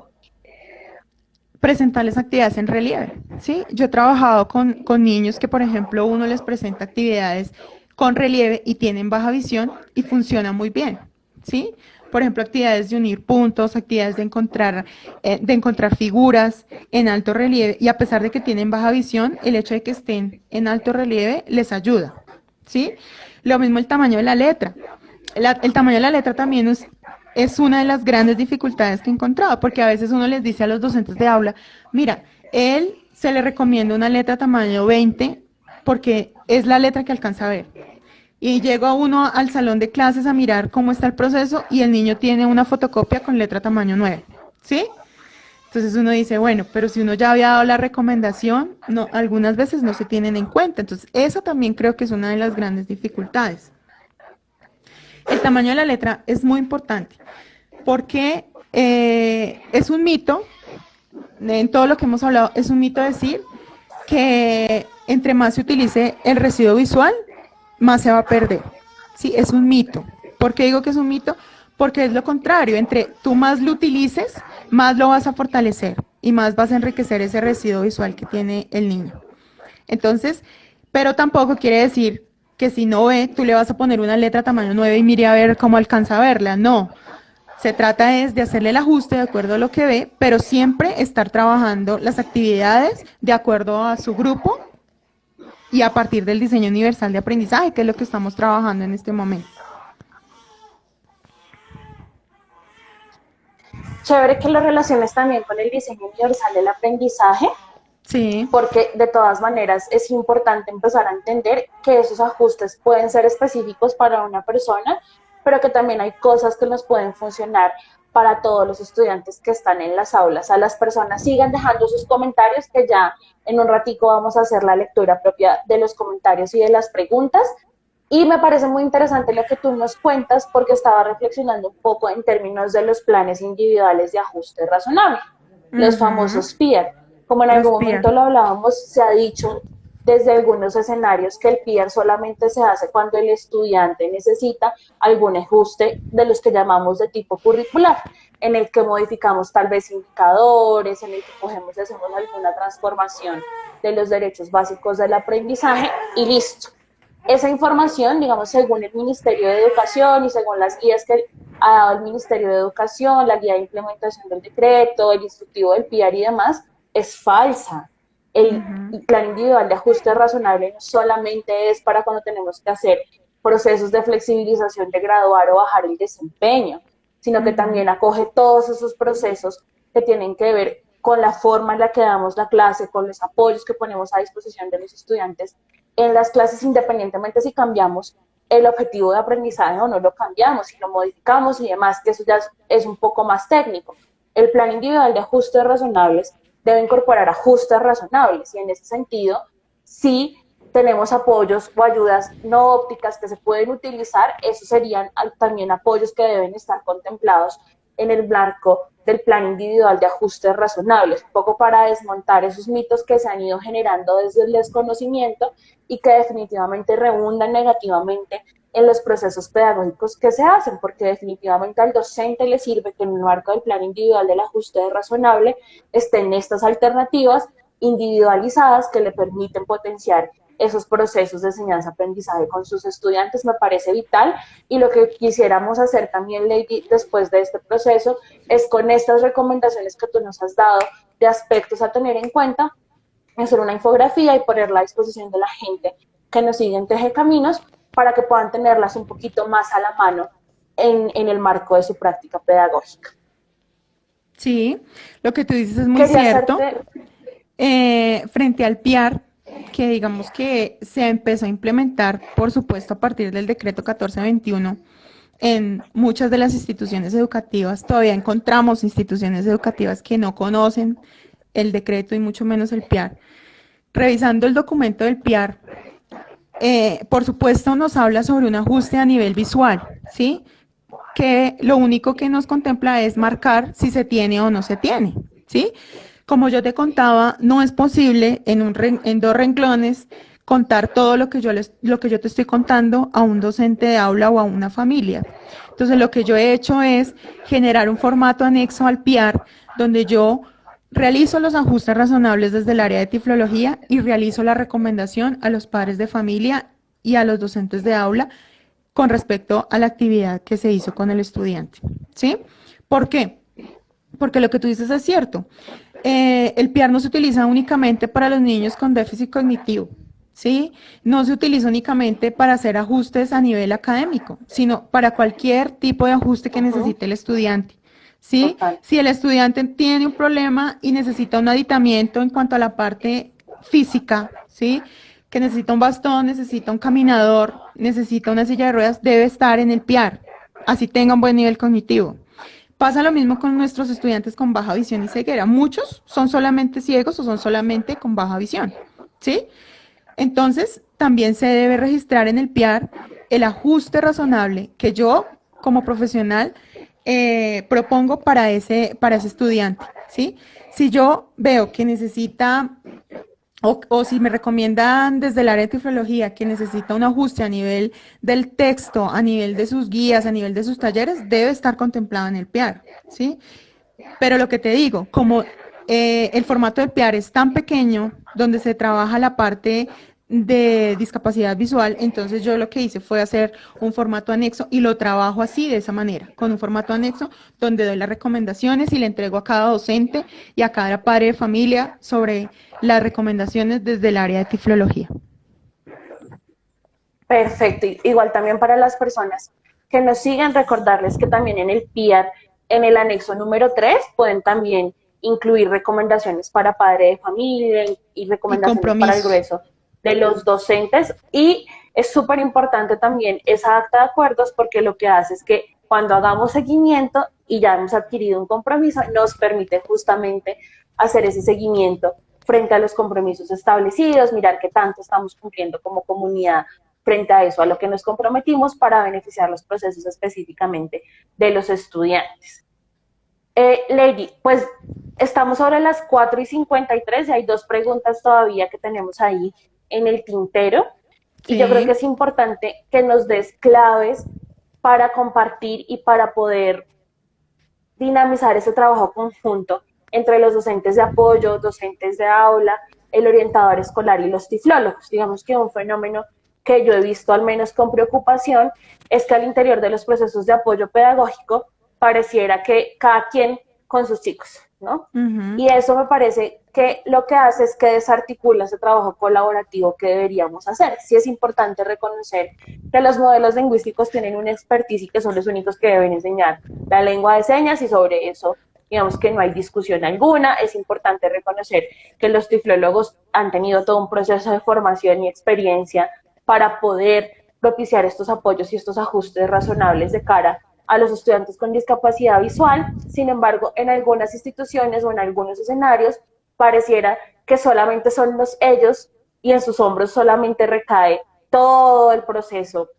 S1: presentarles actividades en relieve, ¿sí? Yo he trabajado con, niños que, por ejemplo, uno les presenta actividades con relieve y tienen baja visión y funciona muy bien, ¿sí? Por ejemplo, actividades de unir puntos, actividades de encontrar, eh, de encontrar figuras en alto relieve y a pesar de que tienen baja visión, el hecho de que estén en alto relieve les ayuda, ¿sí? Lo mismo el tamaño de la letra. el tamaño de la letra también es es una de las grandes dificultades que he encontrado, porque a veces uno les dice a los docentes de aula, mira, él se le recomienda una letra tamaño 20 porque es la letra que alcanza a ver. Y llego uno al salón de clases a mirar cómo está el proceso y el niño tiene una fotocopia con letra tamaño 9, ¿sí? Entonces uno dice, bueno, pero si uno ya había dado la recomendación, no, algunas veces no se tienen en cuenta. Entonces, eso también creo que es una de las grandes dificultades. El tamaño de la letra es muy importante porque eh, es un mito, en todo lo que hemos hablado, es un mito decir que entre más se utilice el residuo visual, más se va a perder. Sí, es un mito. ¿Por qué digo que es un mito? Porque es lo contrario, entre tú más lo utilices, más lo vas a fortalecer y más vas a enriquecer ese residuo visual que tiene el niño. Entonces, pero tampoco quiere decir que si no ve, tú le vas a poner una letra tamaño 9 y mire a ver cómo alcanza a verla. No, se trata es de hacerle el ajuste de acuerdo a lo que ve, pero siempre estar trabajando las actividades de acuerdo a su grupo y a partir del diseño universal de aprendizaje, que es lo que estamos trabajando en este momento.
S2: Chévere que lo relaciones también con el diseño universal del aprendizaje,
S1: Sí.
S2: Porque de todas maneras es importante empezar a entender que esos ajustes pueden ser específicos para una persona, pero que también hay cosas que nos pueden funcionar para todos los estudiantes que están en las aulas. A las personas sigan dejando sus comentarios, que ya en un ratico vamos a hacer la lectura propia de los comentarios y de las preguntas. Y me parece muy interesante lo que tú nos cuentas porque estaba reflexionando un poco en términos de los planes individuales de ajuste razonable, los famosos PIER como en algún momento lo hablábamos, se ha dicho desde algunos escenarios que el PIAR solamente se hace cuando el estudiante necesita algún ajuste de los que llamamos de tipo curricular, en el que modificamos tal vez indicadores, en el que cogemos y hacemos alguna transformación de los derechos básicos del aprendizaje y listo. Esa información, digamos, según el Ministerio de Educación y según las guías que ha dado el Ministerio de Educación, la guía de implementación del decreto, el instructivo del PIAR y demás, es falsa. El plan individual de ajuste razonable no solamente es para cuando tenemos que hacer procesos de flexibilización de graduar o bajar el desempeño, sino que también acoge todos esos procesos que tienen que ver con la forma en la que damos la clase, con los apoyos que ponemos a disposición de los estudiantes en las clases, independientemente si cambiamos el objetivo de aprendizaje o no lo cambiamos, si lo modificamos y demás, que eso ya es un poco más técnico. El plan individual de ajustes razonables debe incorporar ajustes razonables y en ese sentido, si tenemos apoyos o ayudas no ópticas que se pueden utilizar, esos serían también apoyos que deben estar contemplados en el blanco del plan individual de ajustes razonables, un poco para desmontar esos mitos que se han ido generando desde el desconocimiento y que definitivamente redundan negativamente en los procesos pedagógicos que se hacen, porque definitivamente al docente le sirve que en el marco del plan individual del ajuste razonable estén estas alternativas individualizadas que le permiten potenciar esos procesos de enseñanza-aprendizaje con sus estudiantes me parece vital y lo que quisiéramos hacer también, Lady, después de este proceso es con estas recomendaciones que tú nos has dado de aspectos a tener en cuenta, hacer una infografía y ponerla a disposición de la gente que nos sigue en Teje Caminos para que puedan tenerlas un poquito más a la mano en, el marco de su práctica pedagógica.
S1: Sí, lo que tú dices es muy cierto. Eh, frente al PIAR, que digamos que se empezó a implementar, por supuesto, a partir del decreto 1421, en muchas de las instituciones educativas, todavía encontramos instituciones educativas que no conocen el decreto y mucho menos el PIAR. Revisando el documento del PIAR, eh, por supuesto, nos habla sobre un ajuste a nivel visual, ¿sí? Que lo único que nos contempla es marcar si se tiene o no se tiene, ¿sí? Como yo te contaba, no es posible en, dos renglones contar todo lo que, yo les, lo que yo te estoy contando a un docente de aula o a una familia. Entonces, lo que yo he hecho es generar un formato anexo al PIAR donde yo Realizo los ajustes razonables desde el área de tiflología y realizo la recomendación a los padres de familia y a los docentes de aula con respecto a la actividad que se hizo con el estudiante. ¿Sí? ¿Por qué? Porque lo que tú dices es cierto. Eh, el PIAR no se utiliza únicamente para los niños con déficit cognitivo, ¿sí? No se utiliza únicamente para hacer ajustes a nivel académico, sino para cualquier tipo de ajuste que necesite el estudiante. ¿sí? Si el estudiante tiene un problema y necesita un aditamiento en cuanto a la parte física, ¿sí? Que necesita un bastón, necesita un caminador, necesita una silla de ruedas, debe estar en el PIAR, así tenga un buen nivel cognitivo. Pasa lo mismo con nuestros estudiantes con baja visión y ceguera. Muchos son solamente ciegos o son solamente con baja visión, ¿sí? Entonces, también se debe registrar en el PIAR el ajuste razonable que yo, como profesional, eh, propongo para ese, para ese estudiante, ¿sí? Si yo veo que necesita, o, si me recomiendan desde el área de tiflología que necesita un ajuste a nivel del texto, a nivel de sus guías, a nivel de sus talleres, debe estar contemplado en el PIAR, ¿sí? Pero lo que te digo, como eh, el formato del PIAR es tan pequeño, donde se trabaja la parte de discapacidad visual, entonces yo lo que hice fue hacer un formato anexo y lo trabajo así, de esa manera, con un formato anexo donde doy las recomendaciones y le entrego a cada docente y a cada padre de familia sobre las recomendaciones desde el área de tiflología.
S2: Perfecto, igual también para las personas que nos siguen, recordarles que también en el PIAR, en el anexo número 3, pueden también incluir recomendaciones para padre de familia y recomendaciones para el grueso de los docentes y es súper importante también esa acta de acuerdos porque lo que hace es que cuando hagamos seguimiento y ya hemos adquirido un compromiso, nos permite justamente hacer ese seguimiento frente a los compromisos establecidos, mirar qué tanto estamos cumpliendo como comunidad frente a eso, a lo que nos comprometimos para beneficiar los procesos específicamente de los estudiantes. Eh, Lady, pues estamos sobre las 4 y 53 y hay dos preguntas todavía que tenemos ahí en el tintero y yo creo que es importante que nos des claves para compartir y para poder dinamizar ese trabajo conjunto entre los docentes de apoyo, docentes de aula, el orientador escolar y los tiflólogos. Digamos que un fenómeno que yo he visto al menos con preocupación es que al interior de los procesos de apoyo pedagógico pareciera que cada quien con sus chicos, ¿no? Y eso me parece que lo que hace es que desarticula ese trabajo colaborativo que deberíamos hacer. Sí es importante reconocer que los modelos lingüísticos tienen una expertise y que son los únicos que deben enseñar la lengua de señas y sobre eso digamos que no hay discusión alguna. Es importante reconocer que los tiflólogos han tenido todo un proceso de formación y experiencia para poder propiciar estos apoyos y estos ajustes razonables de cara a los estudiantes con discapacidad visual. Sin embargo, en algunas instituciones o en algunos escenarios pareciera que solamente son los ellos y en sus hombros solamente recae todo el proceso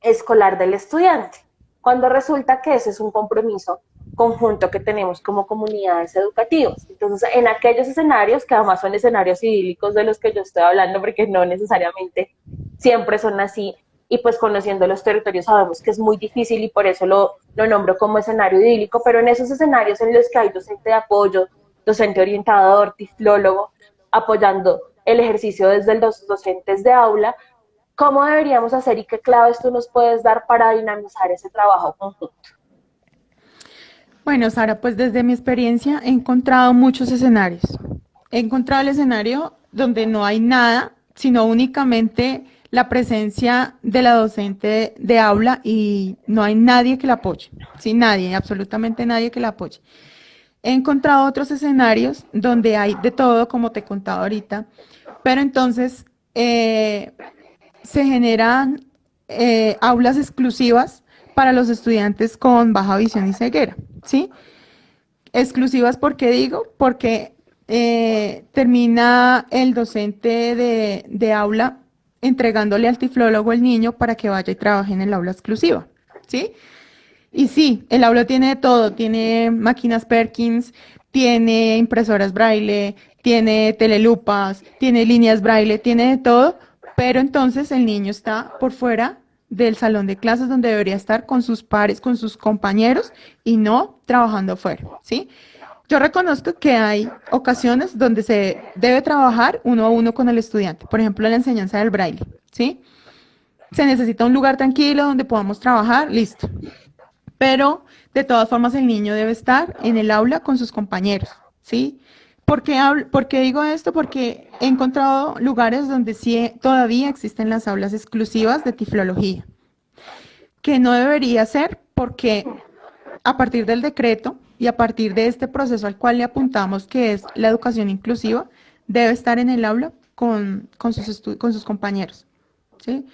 S2: escolar del estudiante, cuando resulta que ese es un compromiso conjunto que tenemos como comunidades educativas. Entonces, en aquellos escenarios, que además son escenarios idílicos de los que yo estoy hablando, porque no necesariamente siempre son así, y pues conociendo los territorios sabemos que es muy difícil y por eso lo, lo nombro como escenario idílico, pero en esos escenarios en los que hay docente de apoyo, docente orientador, tiflólogo, apoyando el ejercicio desde los docentes de aula, ¿cómo deberíamos hacer y qué claves tú nos puedes dar para dinamizar ese trabajo conjunto?
S1: Bueno, Sara, pues desde mi experiencia he encontrado muchos escenarios. He encontrado el escenario donde no hay nada, sino únicamente la presencia de la docente de aula y no hay nadie que la apoye, sí, nadie, absolutamente nadie que la apoye. He encontrado otros escenarios donde hay de todo, como te he contado ahorita, pero entonces eh, se generan eh, aulas exclusivas para los estudiantes con baja visión y ceguera. ¿sí? Exclusivas, ¿por qué digo? Porque eh, termina el docente de, aula entregándole al tiflólogo el niño para que vaya y trabaje en el aula exclusiva, ¿sí? Y sí, el aula tiene de todo, tiene máquinas Perkins, tiene impresoras braille, tiene telelupas, tiene líneas braille, tiene de todo, pero entonces el niño está por fuera del salón de clases donde debería estar con sus pares, con sus compañeros y no trabajando fuera, ¿sí? Yo reconozco que hay ocasiones donde se debe trabajar uno a uno con el estudiante, por ejemplo, la enseñanza del braille, ¿sí? Se necesita un lugar tranquilo donde podamos trabajar, listo. Pero de todas formas el niño debe estar en el aula con sus compañeros, ¿sí? ¿Por qué, ¿Por qué, digo esto? Porque he encontrado lugares donde sí todavía existen las aulas exclusivas de tiflología, que no debería ser porque a partir del decreto y a partir de este proceso al cual le apuntamos, que es la educación inclusiva, debe estar en el aula con, sus, con sus compañeros. ¿sí?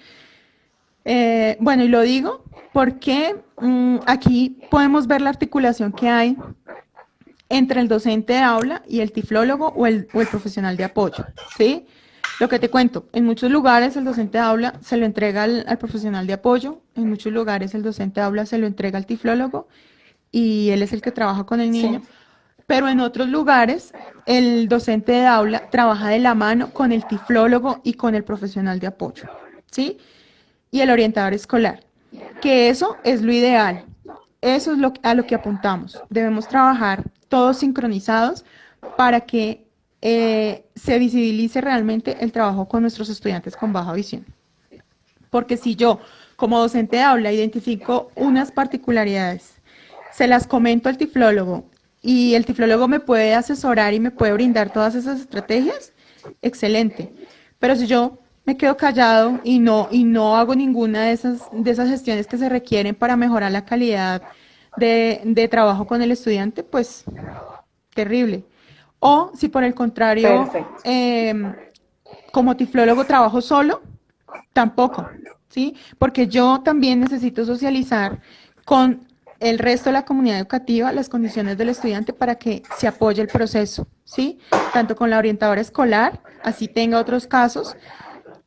S1: Eh, bueno, y lo digo porque mm, aquí podemos ver la articulación que hay entre el docente de aula y el tiflólogo o el, o el profesional de apoyo, ¿sí? Lo que te cuento, en muchos lugares el docente de aula se lo entrega al, profesional de apoyo, en muchos lugares el docente de aula se lo entrega al tiflólogo y él es el que trabaja con el niño, pero en otros lugares el docente de aula trabaja de la mano con el tiflólogo y con el profesional de apoyo, ¿sí? Y el orientador escolar, que eso es lo ideal, eso es lo, a lo que apuntamos. Debemos trabajar todos sincronizados para que eh, se visibilice realmente el trabajo con nuestros estudiantes con baja visión. Porque si yo, como docente de aula, identifico unas particularidades, se las comento al tiflólogo y el tiflólogo me puede asesorar y me puede brindar todas esas estrategias, excelente. Pero si yo me quedo callado y no, y no hago ninguna de esas, de esas gestiones que se requieren para mejorar la calidad de, trabajo con el estudiante, pues terrible. O si por el contrario, em, como tiflólogo trabajo solo, tampoco, ¿sí? Porque yo también necesito socializar con el resto de la comunidad educativa las condiciones del estudiante para que se apoye el proceso, ¿sí? Tanto con la orientadora escolar, así tenga otros casos,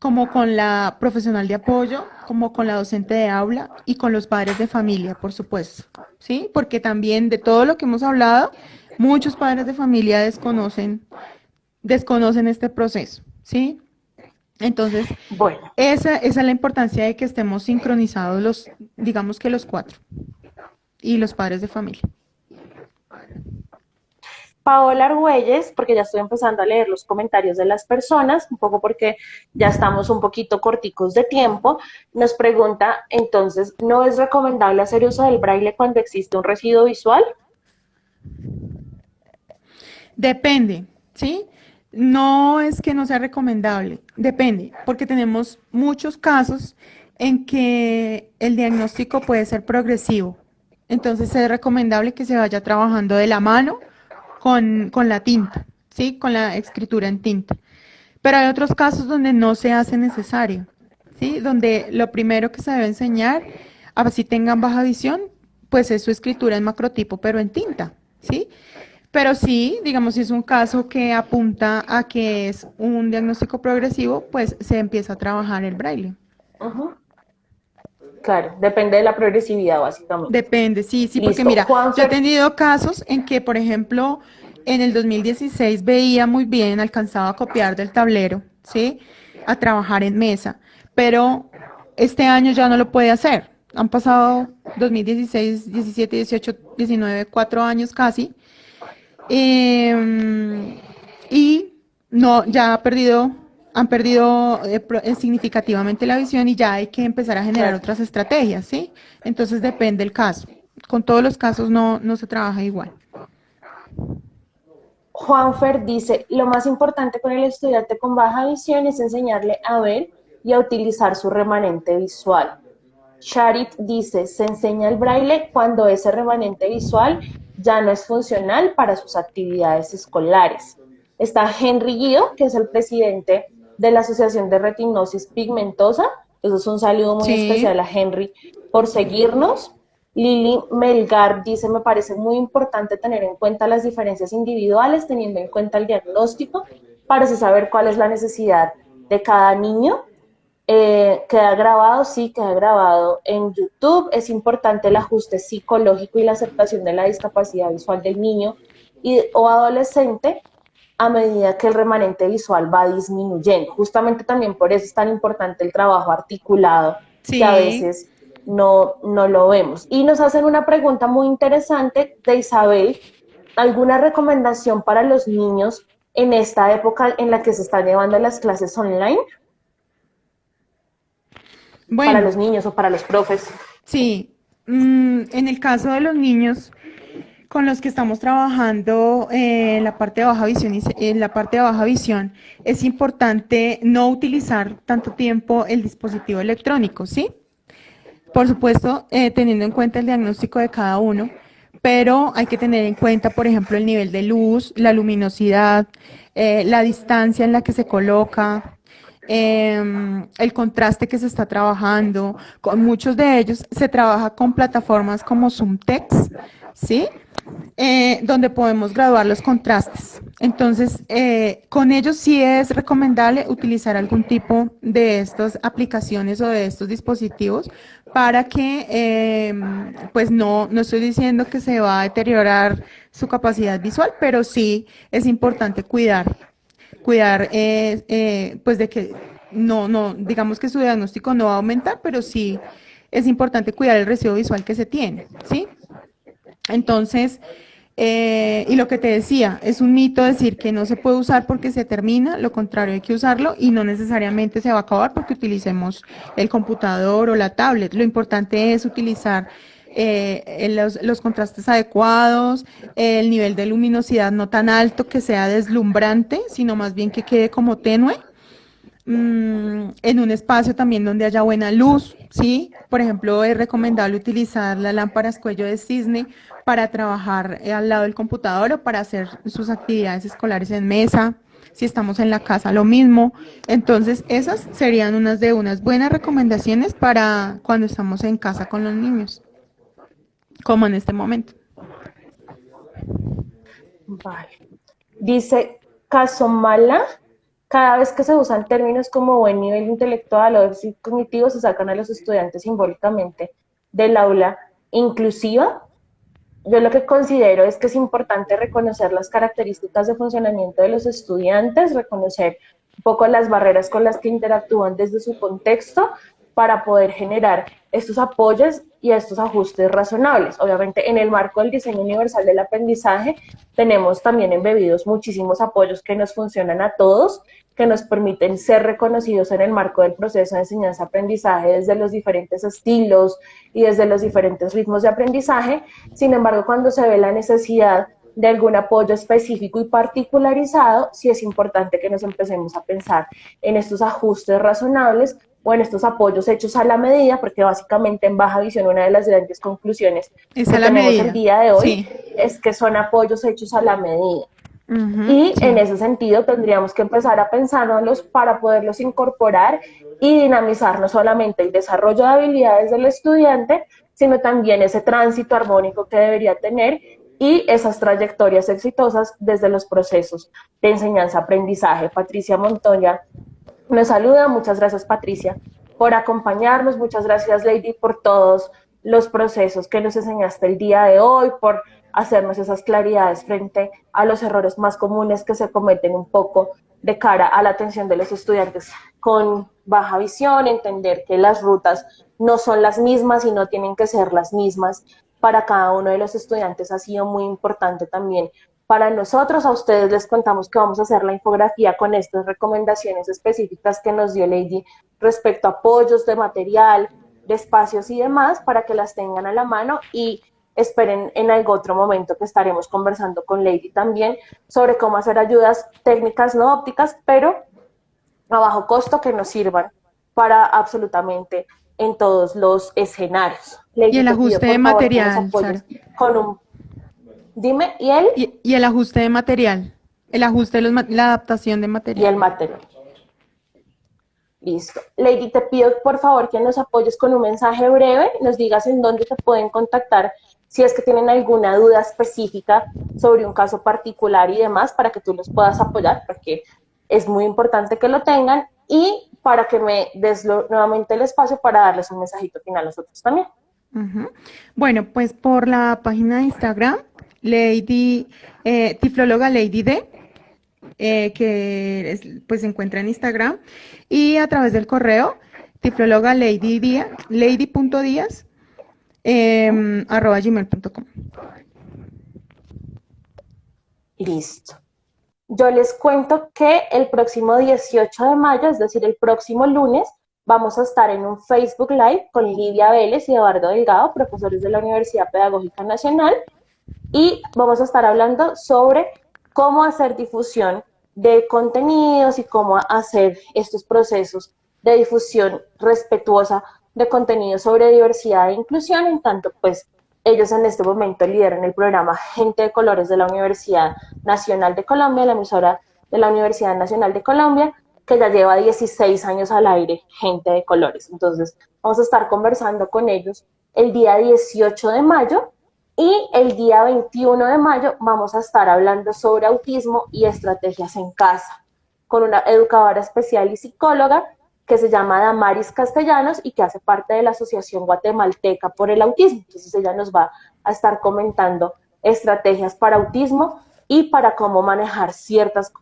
S1: como con la profesional de apoyo, como con la docente de aula y con los padres de familia, por supuesto, ¿sí? Porque también de todo lo que hemos hablado, muchos padres de familia desconocen, desconocen este proceso, ¿sí? Entonces, bueno. esa, esa es la importancia de que estemos sincronizados los, digamos que los cuatro, y los padres de familia.
S2: Paola Argüelles, porque ya estoy empezando a leer los comentarios de las personas, un poco porque ya estamos un poquito corticos de tiempo, nos pregunta, entonces, ¿no es recomendable hacer uso del braille cuando existe un residuo visual?
S1: Depende, ¿sí? No es que no sea recomendable, depende, porque tenemos muchos casos en que el diagnóstico puede ser progresivo. Entonces es recomendable que se vaya trabajando de la mano con, la tinta, ¿sí? Con la escritura en tinta. Pero hay otros casos donde no se hace necesario, ¿sí? Donde lo primero que se debe enseñar, si tengan baja visión, pues es su escritura en macrotipo, pero en tinta, ¿sí? Pero sí, digamos, si es un caso que apunta a que es un diagnóstico progresivo, pues se empieza a trabajar el braille.
S2: Claro, depende de la progresividad, básicamente.
S1: Depende, sí, sí, porque mira, yo he tenido casos en que, por ejemplo, en el 2016 veía muy bien, alcanzaba a copiar del tablero, ¿sí? A trabajar en mesa, pero este año ya no lo puede hacer. Han pasado 2016, 17, 18, 19, cuatro años casi. Em, y no, ya ha perdido han perdido eh, eh, significativamente la visión y ya hay que empezar a generar otras estrategias, ¿sí? Entonces depende del caso. Con todos los casos no, no se trabaja igual.
S2: Juanfer dice, lo más importante con el estudiante con baja visión es enseñarle a ver y a utilizar su remanente visual. Charit dice, se enseña el braille cuando ese remanente visual ya no es funcional para sus actividades escolares. Está Henry Guido, que es el presidente de la Asociación de Retinosis Pigmentosa. Eso es un saludo muy especial a Henry por seguirnos. Lili Melgar dice, me parece muy importante tener en cuenta las diferencias individuales, teniendo en cuenta el diagnóstico, para saber cuál es la necesidad de cada niño. Eh, queda grabado, sí, queda grabado en YouTube. Es importante el ajuste psicológico y la aceptación de la discapacidad visual del niño y, o adolescente a medida que el remanente visual va disminuyendo. Justamente también por eso es tan importante el trabajo articulado, que a veces no, no lo vemos. Y nos hacen una pregunta muy interesante de Isabel, ¿alguna recomendación para los niños en esta época en la que se están llevando las clases online? Bueno, para los niños o para los profes.
S1: Sí, mm, en el caso de los niños, con los que estamos trabajando eh, en la parte de baja visión en la parte de baja visión es importante no utilizar tanto tiempo el dispositivo electrónico, ¿sí? Por supuesto, eh, teniendo en cuenta el diagnóstico de cada uno, pero hay que tener en cuenta, por ejemplo, el nivel de luz, la luminosidad, eh, la distancia en la que se coloca, em, el contraste que se está trabajando. Con muchos de ellos se trabaja con plataformas como Zoomtex, ¿sí? Eh, donde podemos graduar los contrastes. Entonces, eh, con ellos sí es recomendable utilizar algún tipo de estas aplicaciones o de estos dispositivos para que, em, pues no, no estoy diciendo que se va a deteriorar su capacidad visual, pero sí es importante cuidar, cuidar, eh, pues de que no, no, digamos que su diagnóstico no va a aumentar, pero sí es importante cuidar el residuo visual que se tiene, ¿sí? Entonces, eh, y lo que te decía, es un mito decir que no se puede usar porque se termina, lo contrario, hay que usarlo y no necesariamente se va a acabar porque utilicemos el computador o la tablet. Lo importante es utilizar eh, los, los, contrastes adecuados, el nivel de luminosidad no tan alto que sea deslumbrante, sino más bien que quede como tenue Mm, en un espacio también donde haya buena luz, ¿sí? Por ejemplo, es recomendable utilizar las lámparas cuello de cisne para trabajar eh, al lado del computador o para hacer sus actividades escolares en mesa. Si estamos en la casa, lo mismo. Entonces, esas serían unas de unas buenas recomendaciones para cuando estamos en casa con los niños, como en este momento.
S2: Vale. Dice Casomala cada vez que se usan términos como buen nivel intelectual o déficit cognitivo, se sacan a los estudiantes simbólicamente del aula inclusiva. Yo lo que considero es que es importante reconocer las características de funcionamiento de los estudiantes, reconocer un poco las barreras con las que interactúan desde su contexto para poder generar estos apoyos y estos ajustes razonables. Obviamente, en el marco del diseño universal del aprendizaje, tenemos también embebidos muchísimos apoyos que nos funcionan a todos, que nos permiten ser reconocidos en el marco del proceso de enseñanza-aprendizaje desde los diferentes estilos y desde los diferentes ritmos de aprendizaje. Sin embargo, cuando se ve la necesidad de algún apoyo específico y particularizado, sí es importante que nos empecemos a pensar en estos ajustes razonables o en estos apoyos hechos a la medida, porque básicamente en Baja Visión una de las grandes conclusiones que tenemos el día de hoy es que son apoyos hechos a la medida. Y en ese sentido tendríamos que empezar a pensárnoslos para poderlos incorporar y dinamizar no solamente el desarrollo de habilidades del estudiante, sino también ese tránsito armónico que debería tener y esas trayectorias exitosas desde los procesos de enseñanza-aprendizaje. Patricia Montoya nos saluda, muchas gracias Patricia por acompañarnos, muchas gracias Lady por todos los procesos que nos enseñaste el día de hoy, por hacernos esas claridades frente a los errores más comunes que se cometen un poco de cara a la atención de los estudiantes con baja visión, entender que las rutas no son las mismas y no tienen que ser las mismas para cada uno de los estudiantes ha sido muy importante también. Para nosotros, a ustedes les contamos que vamos a hacer la infografía con estas recomendaciones específicas que nos dio Lady respecto a apoyos de material, de espacios y demás, para que las tengan a la mano y esperen en algún otro momento que estaremos conversando con Lady también sobre cómo hacer ayudas técnicas no ópticas, pero a bajo costo que nos sirvan para absolutamente en todos los escenarios.
S1: y el ajuste de material.
S2: Con un, dime, ¿y él?
S1: Y, el ajuste de material. El ajuste de los, la adaptación de material.
S2: Y el material. Listo. Lady, te pido por favor que nos apoyes con un mensaje breve, nos digas en dónde te pueden contactar si es que tienen alguna duda específica sobre un caso particular y demás, para que tú los puedas apoyar, porque es muy importante que lo tengan. Y para que me des nuevamente el espacio para darles un mensajito final a nosotros también.
S1: Bueno, pues por la página de Instagram, Lady, eh, Tiflóloga Lady D, eh, que pues se encuentra en Instagram, y a través del correo, tiflóloga Lady Díaz, lady.díaz, em, arroba gmail.com.
S2: Listo. Yo les cuento que el próximo 18 de mayo, es decir, el próximo lunes, vamos a estar en un Facebook Live con Lidia Vélez y Eduardo Delgado, profesores de la Universidad Pedagógica Nacional, y vamos a estar hablando sobre cómo hacer difusión de contenidos y cómo hacer estos procesos de difusión respetuosa de contenidos sobre diversidad e inclusión, en tanto pues ellos en este momento lideran el programa Gente de Colores de la Universidad Nacional de Colombia, la emisora de la Universidad Nacional de Colombia, que ya lleva 16 años al aire, Gente de Colores. Entonces, vamos a estar conversando con ellos el día 18 de mayo y el día 21 de mayo vamos a estar hablando sobre autismo y estrategias en casa con una educadora especial y psicóloga que se llama Damaris Castellanos y que hace parte de la Asociación Guatemalteca por el Autismo. Entonces ella nos va a estar comentando estrategias para autismo y para cómo manejar ciertas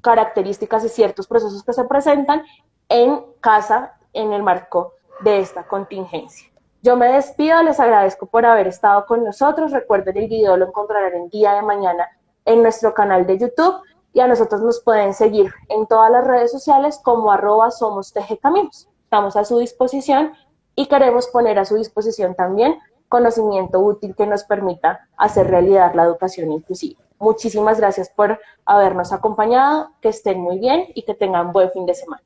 S2: características y ciertos procesos que se presentan en casa en el marco de esta contingencia. Yo me despido, les agradezco por haber estado con nosotros. Recuerden el video lo encontrarán el día de mañana en nuestro canal de YouTube y a nosotros nos pueden seguir en todas las redes sociales como arroba somos Caminos. Estamos a su disposición y queremos poner a su disposición también conocimiento útil que nos permita hacer realidad la educación inclusiva. Muchísimas gracias por habernos acompañado, que estén muy bien y que tengan buen fin de semana.